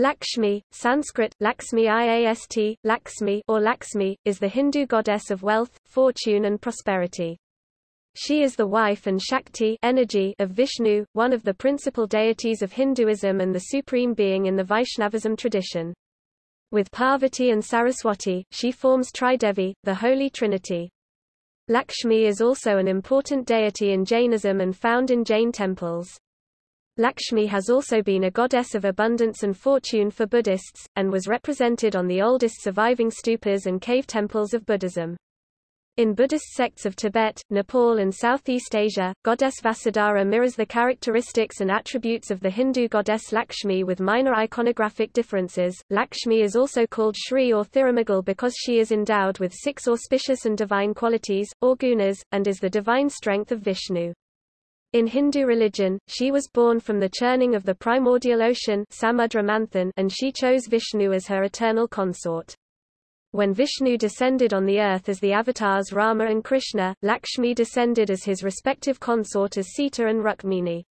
Lakshmi, Sanskrit, Lakshmi Iast, Lakshmi or Lakshmi, is the Hindu goddess of wealth, fortune and prosperity. She is the wife and Shakti energy of Vishnu, one of the principal deities of Hinduism and the supreme being in the Vaishnavism tradition. With Parvati and Saraswati, she forms Tridevi, the Holy Trinity. Lakshmi is also an important deity in Jainism and found in Jain temples. Lakshmi has also been a goddess of abundance and fortune for Buddhists, and was represented on the oldest surviving stupas and cave temples of Buddhism. In Buddhist sects of Tibet, Nepal and Southeast Asia, goddess Vasudhara mirrors the characteristics and attributes of the Hindu goddess Lakshmi with minor iconographic differences. Lakshmi is also called Shri or Thirumagal because she is endowed with six auspicious and divine qualities, or gunas, and is the divine strength of Vishnu. In Hindu religion, she was born from the churning of the primordial ocean and she chose Vishnu as her eternal consort. When Vishnu descended on the earth as the avatars Rama and Krishna, Lakshmi descended as his respective consort as Sita and Rukmini.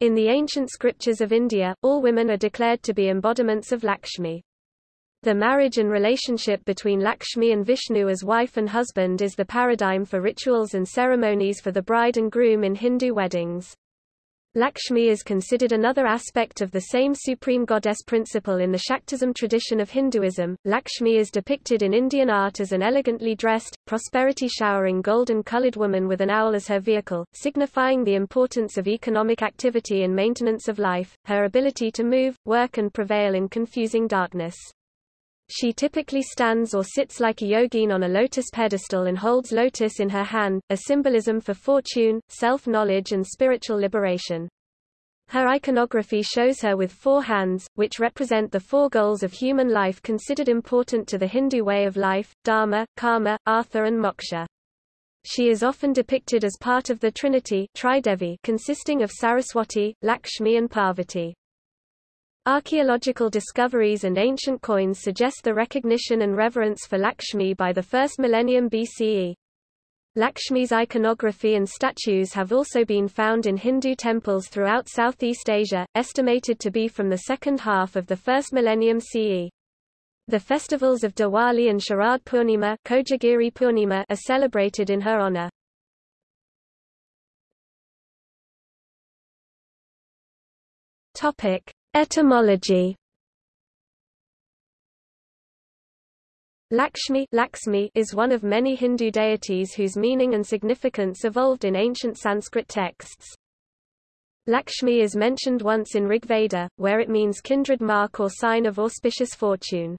In the ancient scriptures of India, all women are declared to be embodiments of Lakshmi. The marriage and relationship between Lakshmi and Vishnu as wife and husband is the paradigm for rituals and ceremonies for the bride and groom in Hindu weddings. Lakshmi is considered another aspect of the same supreme goddess principle in the Shaktism tradition of Hinduism. Lakshmi is depicted in Indian art as an elegantly dressed, prosperity showering golden colored woman with an owl as her vehicle, signifying the importance of economic activity and maintenance of life, her ability to move, work and prevail in confusing darkness. She typically stands or sits like a yogin on a lotus pedestal and holds lotus in her hand, a symbolism for fortune, self-knowledge and spiritual liberation. Her iconography shows her with four hands, which represent the four goals of human life considered important to the Hindu way of life, dharma, karma, artha and moksha. She is often depicted as part of the Trinity consisting of Saraswati, Lakshmi and Parvati. Archaeological discoveries and ancient coins suggest the recognition and reverence for Lakshmi by the first millennium BCE. Lakshmi's iconography and statues have also been found in Hindu temples throughout Southeast Asia, estimated to be from the second half of the first millennium CE. The festivals of Diwali and Sharad Purnima, Kojagiri Purnima are celebrated in her honor. Topic: Etymology Lakshmi, Lakshmi is one of many Hindu deities whose meaning and significance evolved in ancient Sanskrit texts. Lakshmi is mentioned once in Rigveda, where it means kindred mark or sign of auspicious fortune.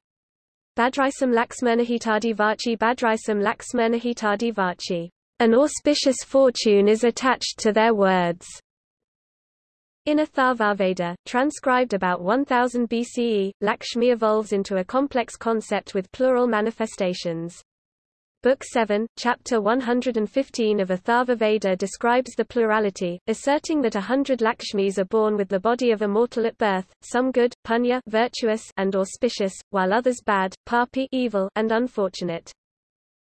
Badrisam Laksmernahitadi Vachi Badrisam Laksmernahitadi Vachi. An auspicious fortune is attached to their words. In Atharvaveda, transcribed about 1000 BCE, Lakshmi evolves into a complex concept with plural manifestations. Book 7, Chapter 115 of Atharvaveda describes the plurality, asserting that a hundred Lakshmis are born with the body of a mortal at birth, some good, punya virtuous and auspicious, while others bad, papi evil and unfortunate.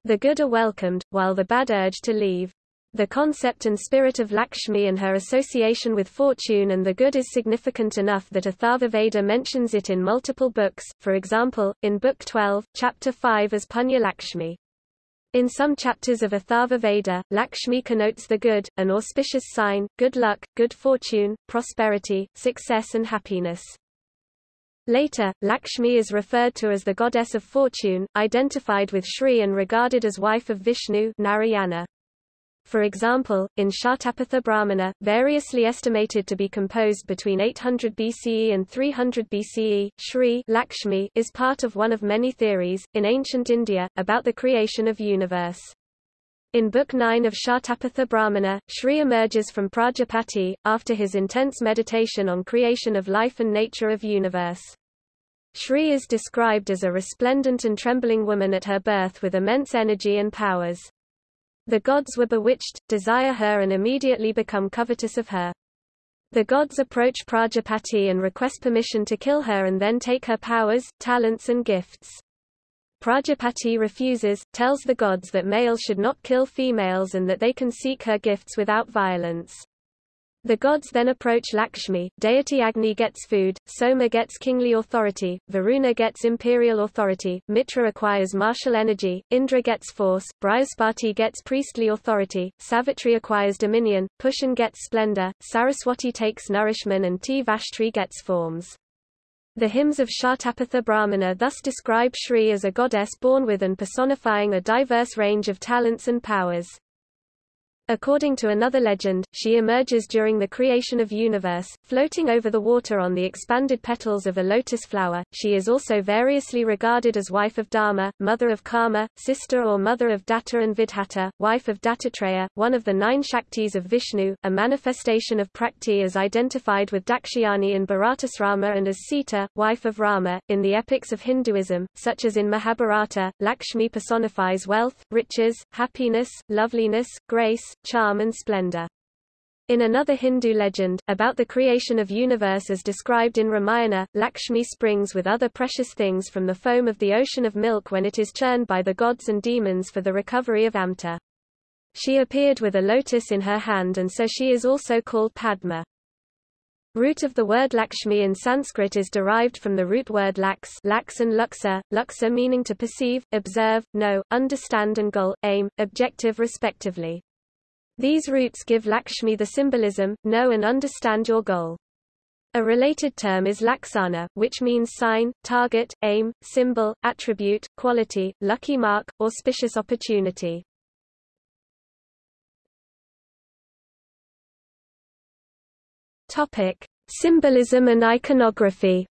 The good are welcomed, while the bad urge to leave. The concept and spirit of Lakshmi and her association with fortune and the good is significant enough that Atharvaveda mentions it in multiple books, for example, in Book 12, Chapter 5 as Punya Lakshmi. In some chapters of Atharvaveda, Lakshmi connotes the good, an auspicious sign, good luck, good fortune, prosperity, success and happiness. Later, Lakshmi is referred to as the goddess of fortune, identified with Shri and regarded as wife of Vishnu Narayana. For example, in Shatapatha Brahmana, variously estimated to be composed between 800 BCE and 300 BCE, Shri Lakshmi is part of one of many theories, in ancient India, about the creation of universe. In Book 9 of Shatapatha Brahmana, Shri emerges from Prajapati, after his intense meditation on creation of life and nature of universe. Shri is described as a resplendent and trembling woman at her birth with immense energy and powers. The gods were bewitched, desire her and immediately become covetous of her. The gods approach Prajapati and request permission to kill her and then take her powers, talents and gifts. Prajapati refuses, tells the gods that males should not kill females and that they can seek her gifts without violence. The gods then approach Lakshmi, deity Agni gets food, Soma gets kingly authority, Varuna gets imperial authority, Mitra acquires martial energy, Indra gets force, Brihaspati gets priestly authority, Savitri acquires dominion, Pushan gets splendor, Saraswati takes nourishment and Tvashtri gets forms. The hymns of Shatapatha Brahmana thus describe Shri as a goddess born with and personifying a diverse range of talents and powers. According to another legend, she emerges during the creation of universe, floating over the water on the expanded petals of a lotus flower. She is also variously regarded as wife of Dharma, mother of Karma, sister or mother of Datta and Vidhata, wife of Dattatreya, one of the nine Shaktis of Vishnu, a manifestation of Prakriti as identified with Dakshayani in Bharatasrama and as Sita, wife of Rama. In the epics of Hinduism, such as in Mahabharata, Lakshmi personifies wealth, riches, happiness, loveliness, grace, charm and splendor. In another Hindu legend, about the creation of universe as described in Ramayana, Lakshmi springs with other precious things from the foam of the ocean of milk when it is churned by the gods and demons for the recovery of Amrita. She appeared with a lotus in her hand and so she is also called Padma. Root of the word Lakshmi in Sanskrit is derived from the root word lax, lax and luxa, luxa meaning to perceive, observe, know, understand and goal, aim, objective respectively. These roots give Lakshmi the symbolism, know and understand your goal. A related term is laksana, which means sign, target, aim, symbol, attribute, quality, lucky mark, auspicious opportunity. Topic: Symbolism and iconography.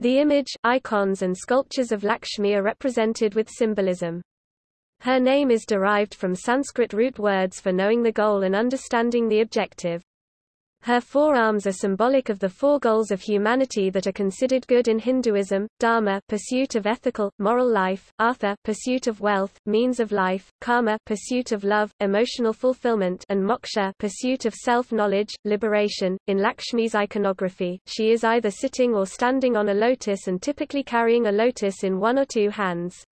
The image, icons and sculptures of Lakshmi are represented with symbolism. Her name is derived from Sanskrit root words for knowing the goal and understanding the objective. Her four arms are symbolic of the four goals of humanity that are considered good in Hinduism, dharma pursuit of ethical, moral life, artha pursuit of wealth, means of life, karma pursuit of love, emotional fulfillment and moksha pursuit of self-knowledge, liberation. In Lakshmi's iconography, she is either sitting or standing on a lotus and typically carrying a lotus in one or two hands.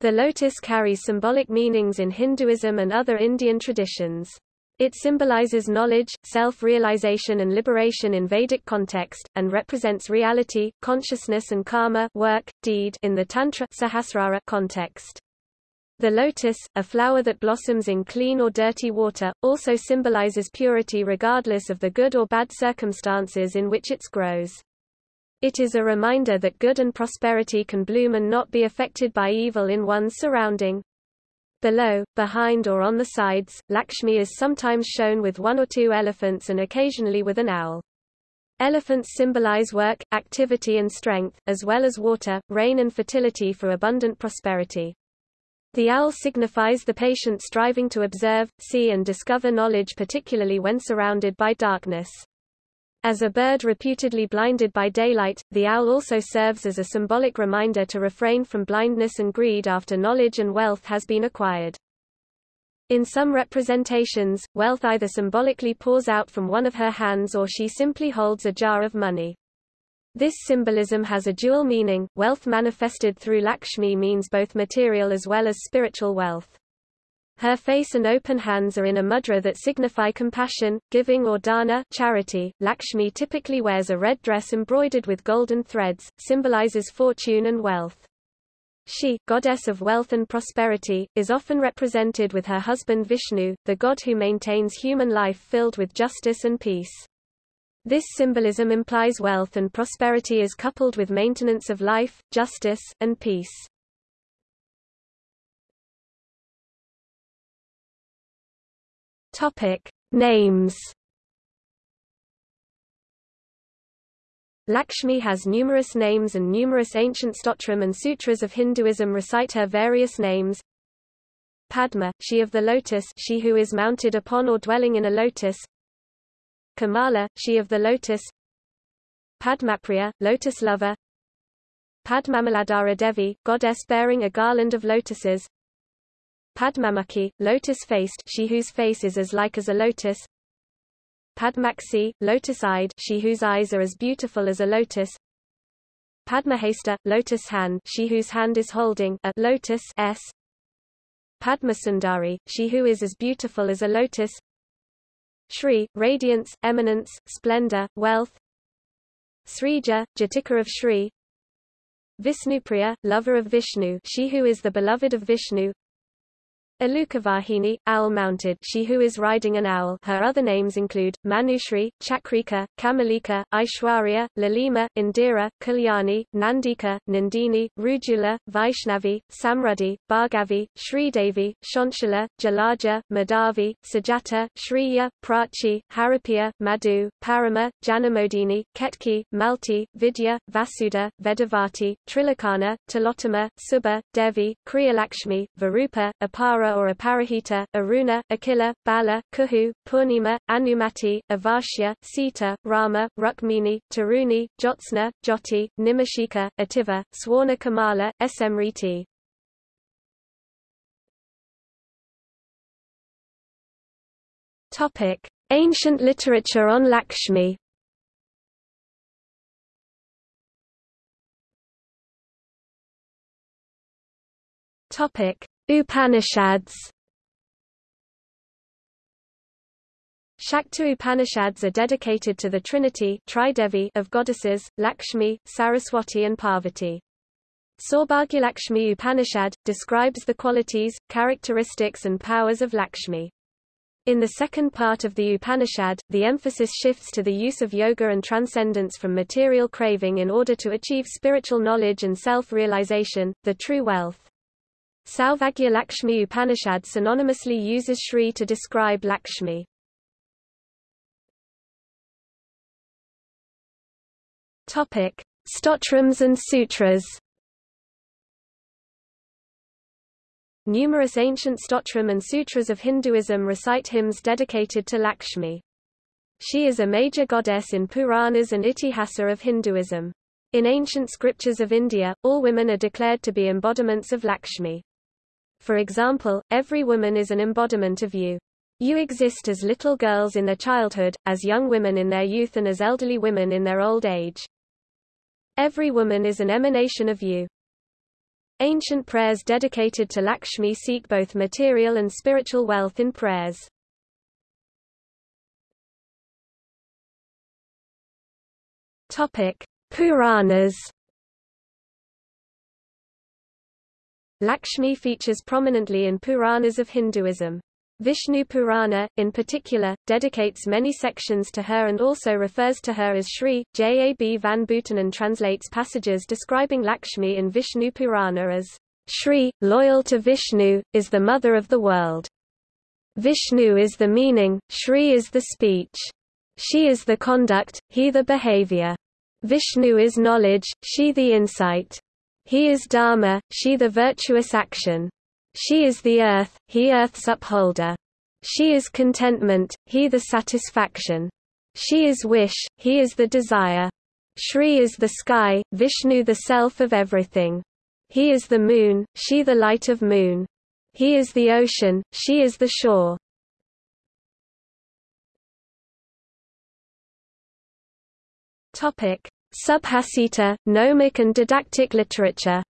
The lotus carries symbolic meanings in Hinduism and other Indian traditions. It symbolizes knowledge, self-realization and liberation in Vedic context, and represents reality, consciousness and karma work, deed in the Tantra Sahasrara context. The lotus, a flower that blossoms in clean or dirty water, also symbolizes purity regardless of the good or bad circumstances in which it grows. It is a reminder that good and prosperity can bloom and not be affected by evil in one's surrounding. Below, behind or on the sides, Lakshmi is sometimes shown with one or two elephants and occasionally with an owl. Elephants symbolize work, activity and strength, as well as water, rain and fertility for abundant prosperity. The owl signifies the patient striving to observe, see and discover knowledge particularly when surrounded by darkness. As a bird reputedly blinded by daylight, the owl also serves as a symbolic reminder to refrain from blindness and greed after knowledge and wealth has been acquired. In some representations, wealth either symbolically pours out from one of her hands or she simply holds a jar of money. This symbolism has a dual meaning. Wealth manifested through Lakshmi means both material as well as spiritual wealth. Her face and open hands are in a mudra that signify compassion, giving or dana charity. Lakshmi typically wears a red dress embroidered with golden threads, symbolizes fortune and wealth. She, goddess of wealth and prosperity, is often represented with her husband Vishnu, the god who maintains human life filled with justice and peace. This symbolism implies wealth and prosperity is coupled with maintenance of life, justice, and peace. Topic: Names. Lakshmi has numerous names and numerous ancient stotram and sutras of Hinduism recite her various names. Padma, she of the lotus she who is mounted upon or dwelling in a lotus. Kamala, she of the lotus. Padmapriya, lotus lover. Padmamaladhara Devi, goddess bearing a garland of lotuses. Padmamukhi, lotus-faced she whose face is as like as a lotus. Padmaksi, lotus-eyed she whose eyes are as beautiful as a lotus. Padmahasta, lotus hand she whose hand is holding a lotus s. Padmasundari, she who is as beautiful as a lotus Shri, radiance, eminence, splendor, wealth Srija, Jatika of Shri Vishnupriya, lover of Vishnu she who is the beloved of Vishnu Alukavahini, owl-mounted she who is riding an owl. Her other names include, Manushri, Chakrika, Kamalika, Aishwarya, Lalima, Indira, Kalyani, Nandika, Nandini, Rujula, Vaishnavi, Samrudhi, Bhargavi, Sridevi, Shanshala, Jalaja, Madhavi, Sajata, Shriya, Prachi, Haripriya, Madhu, Parama, Janamodini, Ketki, Malti, Vidya, Vasuda, Vedavati, Trilokana, Tilotama, Subha, Devi, Kriyalakshmi, Varupa, Apara or Aparahita, Aruna, Akila, Bala, Kuhu, Purnima, Anumati, Avashya, Sita, Rama, Rukmini, Taruni, Jyotsna, Jyoti, Nimashika, Ativa, Swarna Kamala, Smriti. Topic: Ancient literature on Lakshmi. Topic: Upanishads Shakta Upanishads are dedicated to the Trinity of goddesses, Lakshmi, Saraswati and Parvati. Saubhagyalakshmi Upanishad, describes the qualities, characteristics and powers of Lakshmi. In the second part of the Upanishad, the emphasis shifts to the use of yoga and transcendence from material craving in order to achieve spiritual knowledge and self-realization, the true wealth. Saubhagya Lakshmi Upanishad synonymously uses Shri to describe Lakshmi. Topic: Stotrams and Sutras. Numerous ancient stotram and sutras of Hinduism recite hymns dedicated to Lakshmi. She is a major goddess in Puranas and Itihasa of Hinduism. In ancient scriptures of India, all women are declared to be embodiments of Lakshmi. For example, every woman is an embodiment of you. You exist as little girls in their childhood, as young women in their youth and as elderly women in their old age. Every woman is an emanation of you. Ancient prayers dedicated to Lakshmi seek both material and spiritual wealth in prayers. Topic: Puranas Lakshmi features prominently in Puranas of Hinduism. Vishnu Purana, in particular, dedicates many sections to her and also refers to her as Shri. J. A. B. Van Buitenen translates passages describing Lakshmi in Vishnu Purana as Shri, loyal to Vishnu, is the mother of the world. Vishnu is the meaning, Shri is the speech. She is the conduct, he the behavior. Vishnu is knowledge, she the insight. He is Dharma, she the virtuous action. She is the earth, he earth's upholder. She is contentment, he the satisfaction. She is wish, he is the desire. Shri is the sky, Vishnu the self of everything. He is the moon, she the light of moon. He is the ocean, she is the shore. Topic: Subhasita, gnomic and didactic literature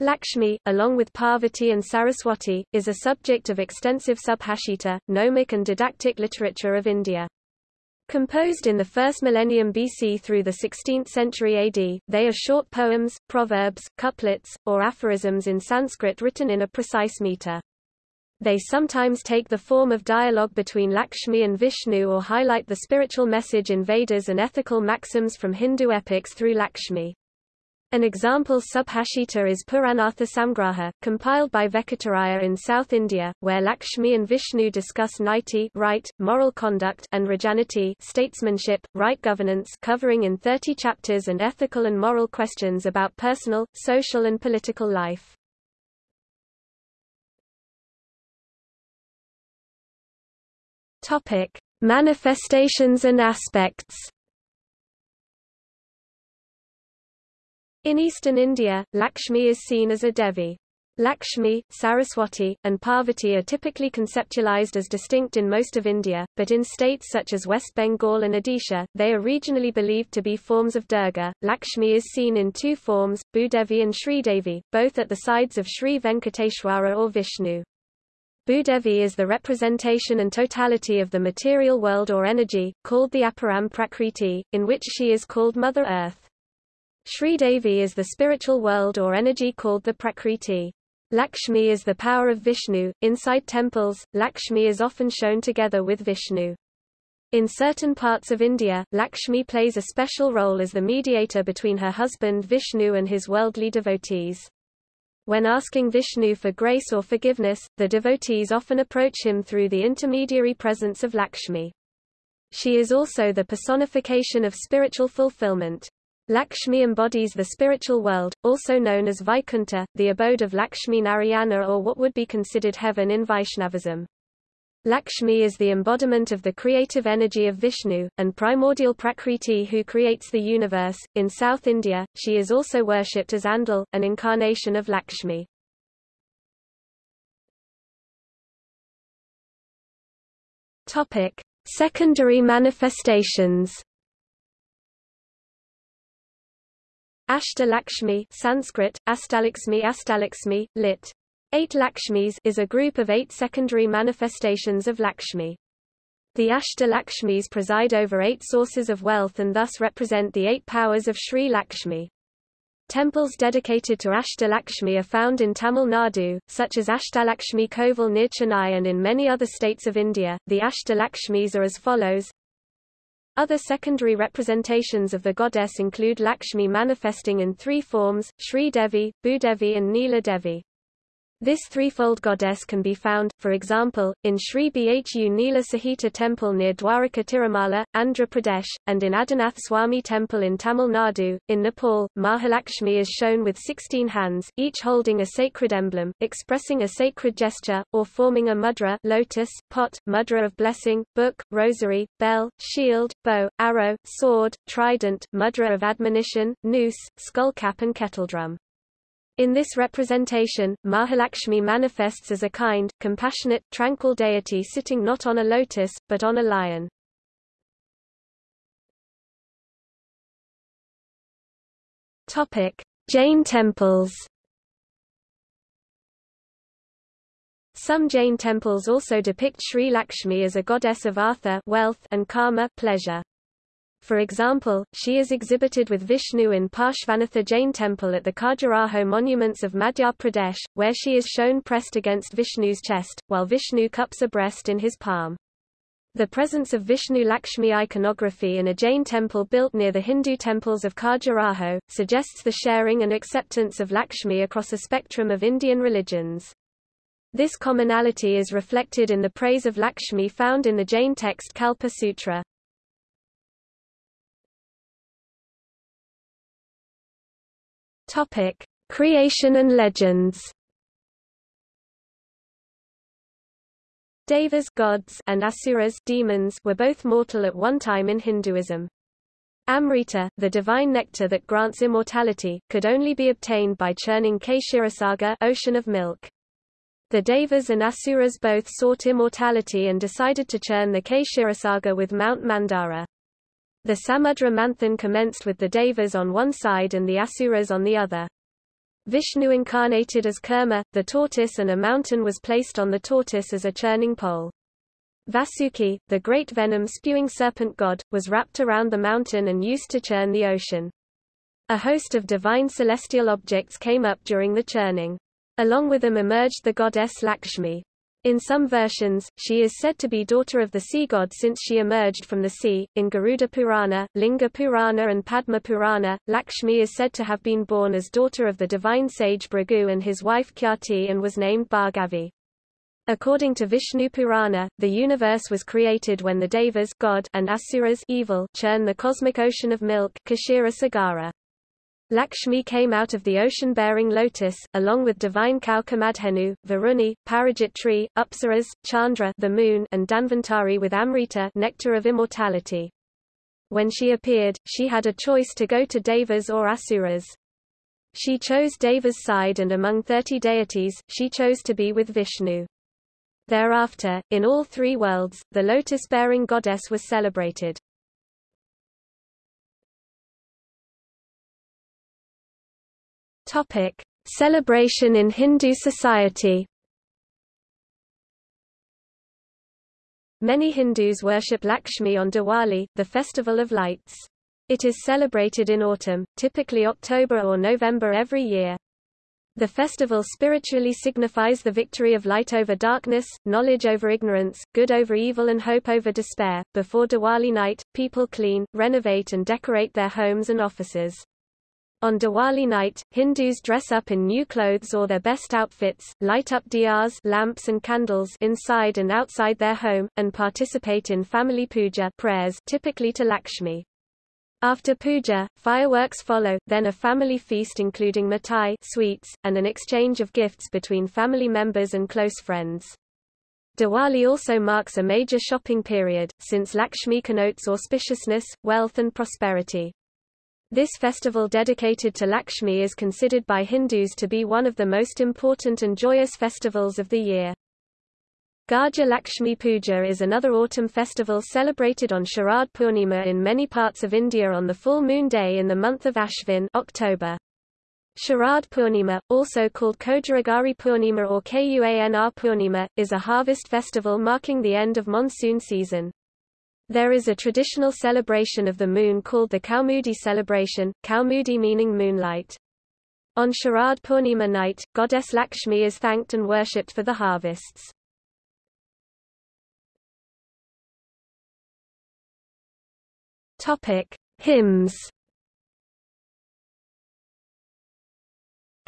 Lakshmi, along with Parvati and Saraswati, is a subject of extensive subhashita, gnomic and didactic literature of India. Composed in the first millennium BC through the 16th century AD, they are short poems, proverbs, couplets, or aphorisms in Sanskrit written in a precise meter. They sometimes take the form of dialogue between Lakshmi and Vishnu or highlight the spiritual message in Vedas and ethical maxims from Hindu epics through Lakshmi. An example subhashita is Puranartha Samgraha, compiled by Vekataraya in South India, where Lakshmi and Vishnu discuss niti right, moral conduct and rajaniti statesmanship, right governance covering in 30 chapters and ethical and moral questions about personal, social and political life. Topic: Manifestations and aspects. In eastern India, Lakshmi is seen as a Devi. Lakshmi, Saraswati, and Parvati are typically conceptualized as distinct in most of India, but in states such as West Bengal and Odisha, they are regionally believed to be forms of Durga. Lakshmi is seen in two forms, Bhudevi and Sridevi, both at the sides of Sri Venkateshwara or Vishnu. Bhudevi is the representation and totality of the material world or energy, called the Aparam Prakriti, in which she is called Mother Earth. Sridevi is the spiritual world or energy called the Prakriti. Lakshmi is the power of Vishnu. Inside temples, Lakshmi is often shown together with Vishnu. In certain parts of India, Lakshmi plays a special role as the mediator between her husband Vishnu and his worldly devotees. When asking Vishnu for grace or forgiveness, the devotees often approach him through the intermediary presence of Lakshmi. She is also the personification of spiritual fulfillment. Lakshmi embodies the spiritual world, also known as Vaikuntha, the abode of Lakshmi Narayana or what would be considered heaven in Vaishnavism. Lakshmi is the embodiment of the creative energy of Vishnu, and primordial Prakriti who creates the universe. In South India, she is also worshipped as Andal, an incarnation of Lakshmi. Topic: Secondary manifestations. Ashtalakshmi Sanskrit, Astalakshmi Astalakshmi, lit. Eight Lakshmis is a group of eight secondary manifestations of Lakshmi. The Ashtalakshmis preside over eight sources of wealth and thus represent the eight powers of Sri Lakshmi. Temples dedicated to Ashtalakshmi are found in Tamil Nadu, such as Ashtalakshmi Kovil near Chennai and in many other states of India. The Ashtalakshmis are as follows other secondary representations of the goddess include Lakshmi manifesting in three forms, Sri Devi, Bhudevi and Neela Devi. This threefold goddess can be found, for example, in Sri Bhu Neela Sahita temple near Dwaraka Tirumala, Andhra Pradesh, and in Adinath Swami temple in Tamil Nadu. In Nepal, Mahalakshmi is shown with 16 hands, each holding a sacred emblem, expressing a sacred gesture, or forming a mudra lotus, pot, mudra of blessing, book, rosary, bell, shield, bow, arrow, sword, trident, mudra of admonition, noose, skullcap and kettledrum. In this representation, Mahalakshmi manifests as a kind, compassionate, tranquil deity sitting not on a lotus, but on a lion. Jain temples Some Jain temples also depict Sri Lakshmi as a goddess of artha wealth and karma pleasure. For example, she is exhibited with Vishnu in Parshvanatha Jain temple at the Khajuraho monuments of Madhya Pradesh, where she is shown pressed against Vishnu's chest, while Vishnu cups a breast in his palm. The presence of Vishnu Lakshmi iconography in a Jain temple built near the Hindu temples of Khajuraho, suggests the sharing and acceptance of Lakshmi across a spectrum of Indian religions. This commonality is reflected in the praise of Lakshmi found in the Jain text Kalpa Sutra. Topic: Creation and legends. Devas gods and asuras demons were both mortal at one time in Hinduism. Amrita, the divine nectar that grants immortality, could only be obtained by churning Kshirasagar ocean of milk. The Devas and Asuras both sought immortality and decided to churn the Kshirasagar with Mount Mandara. The Samudra Manthan commenced with the Devas on one side and the Asuras on the other. Vishnu incarnated as Kurma, the tortoise and a mountain was placed on the tortoise as a churning pole. Vasuki, the great venom-spewing serpent god, was wrapped around the mountain and used to churn the ocean. A host of divine celestial objects came up during the churning. Along with them emerged the goddess Lakshmi. In some versions, she is said to be daughter of the sea god since she emerged from the sea. In Garuda Purana, Linga Purana, and Padma Purana, Lakshmi is said to have been born as daughter of the divine sage Bhrigu and his wife Khyati and was named Bhargavi. According to Vishnu Purana, the universe was created when the Devas God and Asuras evil churn the cosmic ocean of milk Kshira Sagara. Lakshmi came out of the ocean-bearing lotus, along with divine cow Kamadhenu, Varuni, Parijat tree, Apsaras, Chandra the moon, and Dhanvantari with Amrita nectar of immortality. When she appeared, she had a choice to go to Devas or Asuras. She chose Deva's side and among 30 deities, she chose to be with Vishnu. Thereafter, in all three worlds, the lotus-bearing goddess was celebrated. Topic: Celebration in Hindu society. Many Hindus worship Lakshmi on Diwali, the festival of lights. It is celebrated in autumn, typically October or November every year. The festival spiritually signifies the victory of light over darkness, knowledge over ignorance, good over evil and hope over despair. Before Diwali night, people clean, renovate and decorate their homes and offices. On Diwali night, Hindus dress up in new clothes or their best outfits, light up diyas lamps and candles inside and outside their home, and participate in family puja prayers typically to Lakshmi. After puja, fireworks follow, then a family feast including mithai sweets, and an exchange of gifts between family members and close friends. Diwali also marks a major shopping period, since Lakshmi connotes auspiciousness, wealth and prosperity. This festival dedicated to Lakshmi is considered by Hindus to be one of the most important and joyous festivals of the year. Gaja Lakshmi Puja is another autumn festival celebrated on Sharad Purnima in many parts of India on the full moon day in the month of Ashvin October. Sharad Purnima, also called Kojagiri Purnima or Kuanr Purnima, is a harvest festival marking the end of monsoon season. There is a traditional celebration of the moon called the Kaumudi celebration, Kaumudi meaning moonlight. On Sharad Purnima night, goddess Lakshmi is thanked and worshipped for the harvests. Topic: Hymns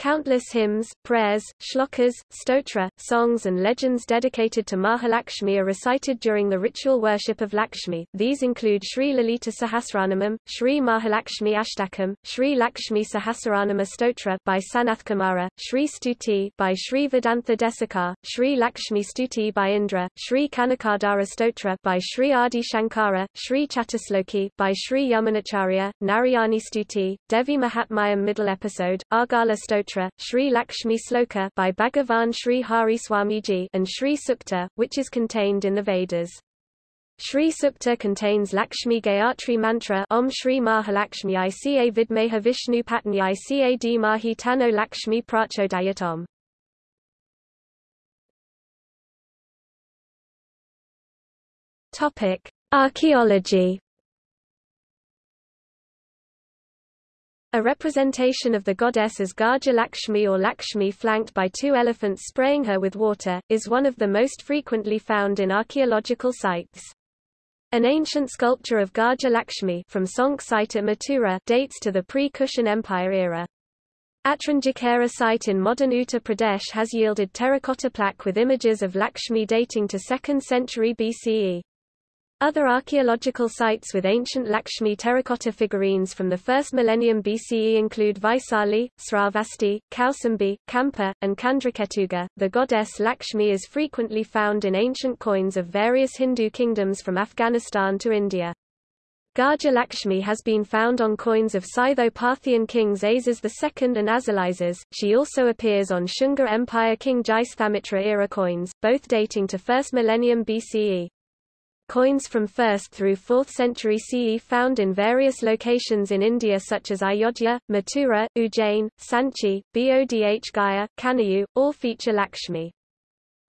Countless hymns, prayers, shlokas, stotra, songs and legends dedicated to Mahalakshmi are recited during the ritual worship of Lakshmi. These include Sri Lalita Sahasranamam, Sri Mahalakshmi Ashtakam, Sri Lakshmi Sahasranama Stotra by Sanath Kumara, Sri Stuti by Sri Vedantha Desikar, Sri Lakshmi Stuti by Indra, Sri Kanakadhara Stotra by Sri Adi Shankara, Sri Chatusloki by Sri Yamunacharya, Narayani Stuti, Devi Mahatmayam Middle Episode, Argala Stotra Sutra, Sri Lakshmi Sloka by Bhagavan Sri Hari Swamiji and Sri Sukta, which is contained in the Vedas. Sri Sukta contains Lakshmi Gayatri mantra Om Shri Mahalakshmi Ica Vidmeha Vishnu Patni Ica D Mahi Tano Lakshmi Prachodayatom. Topic: Archaeology A representation of the goddess as Gaja Lakshmi or Lakshmi flanked by two elephants spraying her with water, is one of the most frequently found in archaeological sites. An ancient sculpture of Gaja Lakshmi from Sonk site at Mathura dates to the pre-Kushan Empire era. Atranjikhera site in modern Uttar Pradesh has yielded terracotta plaque with images of Lakshmi dating to 2nd century BCE. Other archaeological sites with ancient Lakshmi terracotta figurines from the 1st millennium BCE include Vaisali, Sravasti, Kausambi, Kampa, and Kandraketuga. The goddess Lakshmi is frequently found in ancient coins of various Hindu kingdoms from Afghanistan to India. Gaja Lakshmi has been found on coins of Scytho-Parthian kings Azes II and Azilises. She also appears on Shunga Empire King Jayasthamitra era coins, both dating to 1st millennium BCE. Coins from 1st through 4th century CE found in various locations in India such as Ayodhya, Mathura, Ujjain, Sanchi, Bodh Gaya, Kanayu, all feature Lakshmi.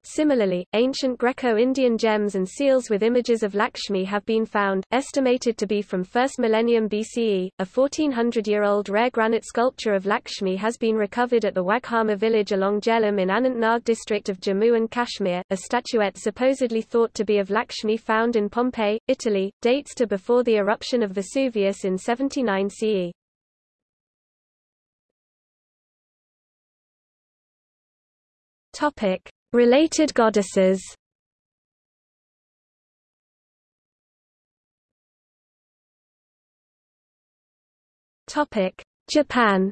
Similarly, ancient Greco-Indian gems and seals with images of Lakshmi have been found, estimated to be from 1st millennium BCE. A 1400-year-old rare granite sculpture of Lakshmi has been recovered at the Waghama village along Jhelum in Anantnag district of Jammu and Kashmir. A statuette supposedly thought to be of Lakshmi found in Pompeii, Italy, dates to before the eruption of Vesuvius in 79 CE. Topic: Related goddesses Japan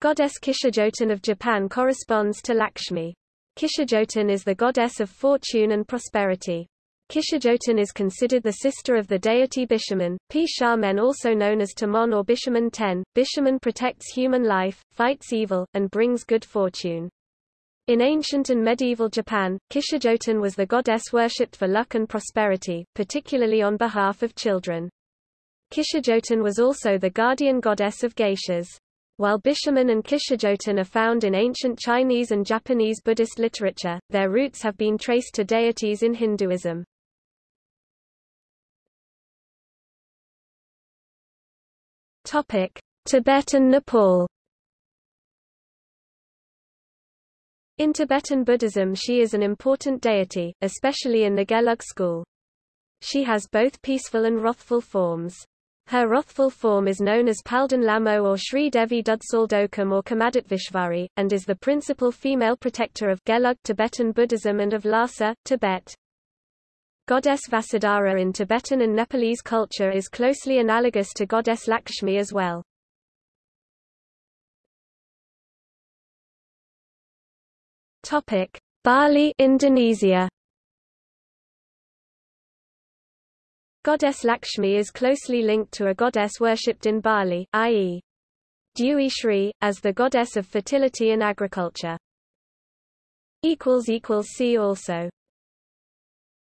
Goddess Kishijotan of Japan corresponds to Lakshmi. Kishijotan is the goddess of fortune and prosperity. Kishajotin is considered the sister of the deity Bishamon, P. Also known as Tamon or Bishamon Ten. Bishamon protects human life, fights evil, and brings good fortune. In ancient and medieval Japan, Kishajotin was the goddess worshipped for luck and prosperity, particularly on behalf of children. Kishajotin was also the guardian goddess of geishas. While Bishamon and Kishajotin are found in ancient Chinese and Japanese Buddhist literature, their roots have been traced to deities in Hinduism. Topic: Tibet and Nepal. In Tibetan Buddhism she is an important deity, especially in the Gelug school. She has both peaceful and wrathful forms. Her wrathful form is known as Palden Lhamo or Sri Devi Dudsaldokam or Kamadat and is the principal female protector of Gelug Tibetan Buddhism and of Lhasa, Tibet. Goddess Vasudhara in Tibetan and Nepalese culture is closely analogous to goddess Lakshmi as well. Topic: Bali, Indonesia. Goddess Lakshmi is closely linked to a goddess worshipped in Bali, i.e. Dewi Shri, as the goddess of fertility and agriculture. See also